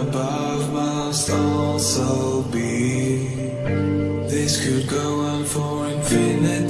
above must also be. This could go on for infinite.